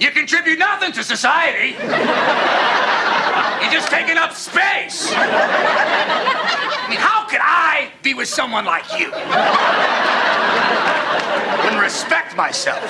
You contribute nothing to society. You're just taking up space. I mean, how could I be with someone like you? Wouldn't respect myself.